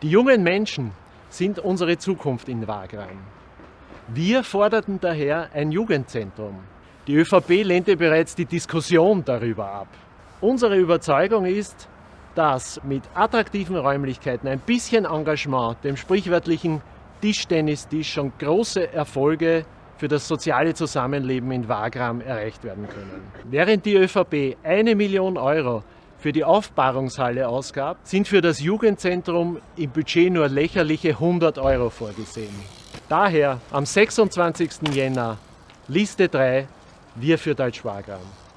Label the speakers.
Speaker 1: Die jungen Menschen sind unsere Zukunft in Wagram. Wir forderten daher ein Jugendzentrum. Die ÖVP lehnte bereits die Diskussion darüber ab. Unsere Überzeugung ist, dass mit attraktiven Räumlichkeiten, ein bisschen Engagement, dem sprichwörtlichen Tischtennistisch schon große Erfolge für das soziale Zusammenleben in Wagram erreicht werden können. Während die ÖVP eine Million Euro für die Aufbahrungshalle ausgab, sind für das Jugendzentrum im Budget nur lächerliche 100 Euro vorgesehen. Daher am 26. Jänner Liste 3, wir für Deutsch-Wagram.